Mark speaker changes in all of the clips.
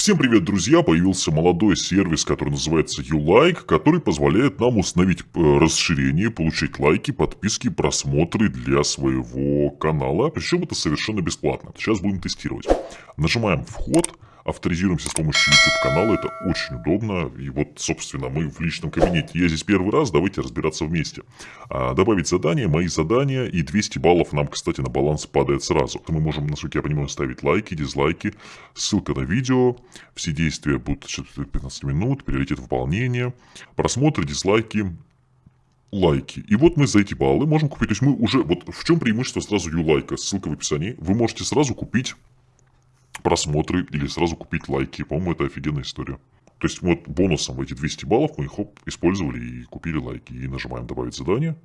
Speaker 1: Всем привет, друзья! Появился молодой сервис, который называется YouLike, который позволяет нам установить э, расширение, получать лайки, подписки, просмотры для своего канала. Причем это совершенно бесплатно. Сейчас будем тестировать. Нажимаем «Вход», авторизируемся с помощью YouTube канала, это очень удобно. И вот, собственно, мы в личном кабинете. Я здесь первый раз, давайте разбираться вместе. А, добавить задание, мои задания и 200 баллов нам, кстати, на баланс падает сразу. Мы можем, насколько я понимаю, ставить лайки, дизлайки, ссылка на видео, все действия будут 15 минут, приоритет выполнения, просмотры, дизлайки, лайки. И вот мы за эти баллы можем купить, то есть мы уже, вот в чем преимущество сразу юлайка, ссылка в описании, вы можете сразу купить просмотры или сразу купить лайки. По-моему, это офигенная история. То есть вот бонусом эти 200 баллов мы их хоп, использовали и купили лайки. И нажимаем «Добавить задание».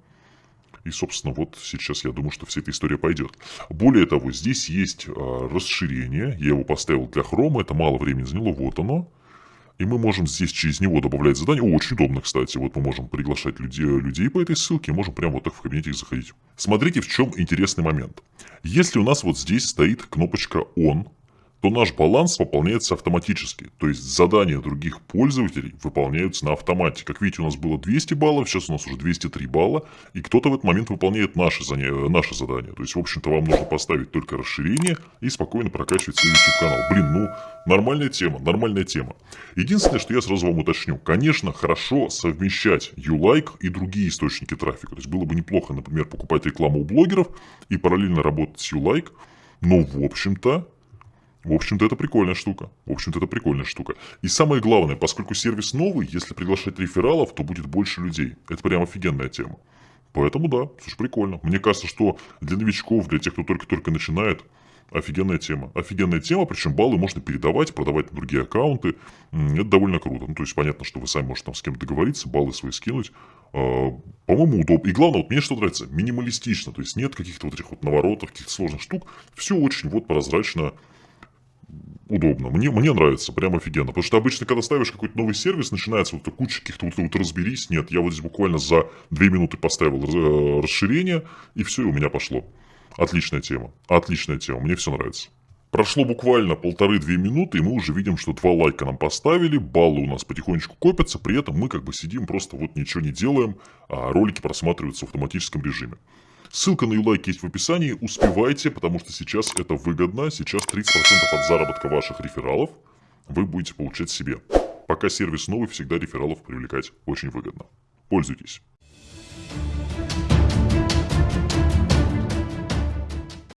Speaker 1: И, собственно, вот сейчас я думаю, что вся эта история пойдет. Более того, здесь есть э, расширение. Я его поставил для хрома, это мало времени заняло. Вот оно. И мы можем здесь через него добавлять задания. Очень удобно, кстати. Вот мы можем приглашать людей, людей по этой ссылке. Можем прямо вот так в кабинете их заходить. Смотрите, в чем интересный момент. Если у нас вот здесь стоит кнопочка «Он», то наш баланс пополняется автоматически. То есть задания других пользователей выполняются на автомате. Как видите, у нас было 200 баллов, сейчас у нас уже 203 балла, и кто-то в этот момент выполняет наши, заня... наши задания. То есть, в общем-то, вам нужно поставить только расширение и спокойно прокачивать свой YouTube-канал. Блин, ну, нормальная тема, нормальная тема. Единственное, что я сразу вам уточню. Конечно, хорошо совмещать YouLike и другие источники трафика. То есть, было бы неплохо, например, покупать рекламу у блогеров и параллельно работать с YouLike. Но, в общем-то, в общем-то, это прикольная штука. В общем-то, это прикольная штука. И самое главное, поскольку сервис новый, если приглашать рефералов, то будет больше людей. Это прям офигенная тема. Поэтому да, слушай, прикольно. Мне кажется, что для новичков, для тех, кто только-только начинает, офигенная тема. Офигенная тема, причем баллы можно передавать, продавать на другие аккаунты. Это довольно круто. Ну, то есть, понятно, что вы сами можете там с кем-то договориться, баллы свои скинуть. А, по-моему, удобно. И главное, вот мне что нравится, минималистично. То есть, нет каких-то вот этих вот наворотов, каких-то сложных штук. Все очень вот прозрачно, удобно. Мне, мне нравится, прям офигенно. Потому что обычно, когда ставишь какой-то новый сервис, начинается вот куча каких-то вот, вот разберись. Нет, я вот здесь буквально за 2 минуты поставил э, расширение, и все, и у меня пошло. Отличная тема. Отличная тема. Мне все нравится. Прошло буквально полторы-две минуты, и мы уже видим, что два лайка нам поставили, баллы у нас потихонечку копятся, при этом мы как бы сидим, просто вот ничего не делаем, а ролики просматриваются в автоматическом режиме. Ссылка на юлайк есть в описании, успевайте, потому что сейчас это выгодно, сейчас 30% от заработка ваших рефералов вы будете получать себе. Пока сервис новый, всегда рефералов привлекать очень выгодно. Пользуйтесь.